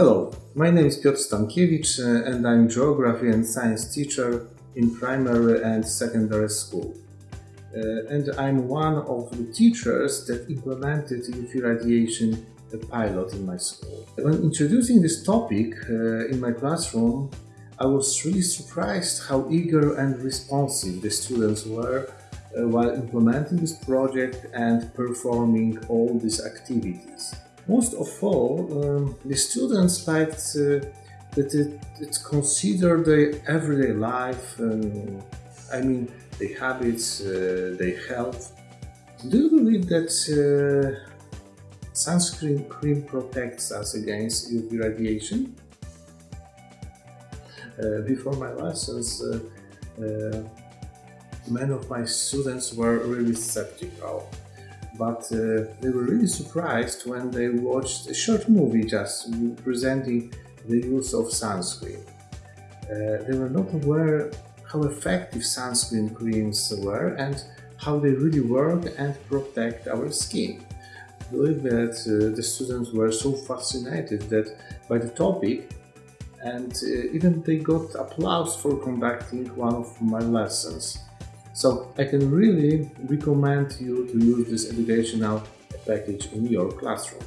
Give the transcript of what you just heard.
Hello, my name is Piotr Stankiewicz and I'm geography and science teacher in primary and secondary school. Uh, and I'm one of the teachers that implemented UV radiation pilot in my school. When introducing this topic uh, in my classroom, I was really surprised how eager and responsive the students were uh, while implementing this project and performing all these activities. Most of all, um, the students liked uh, that it, it's considered their everyday life, um, I mean, their habits, uh, their health. Do you believe that uh, sunscreen cream protects us against UV radiation? Uh, before my lessons, uh, uh, many of my students were really skeptical but uh, they were really surprised when they watched a short movie just presenting the use of sunscreen. Uh, they were not aware how effective sunscreen creams were and how they really work and protect our skin. I believe that uh, the students were so fascinated that by the topic and uh, even they got applause for conducting one of my lessons. So I can really recommend you to use this educational package in your classroom.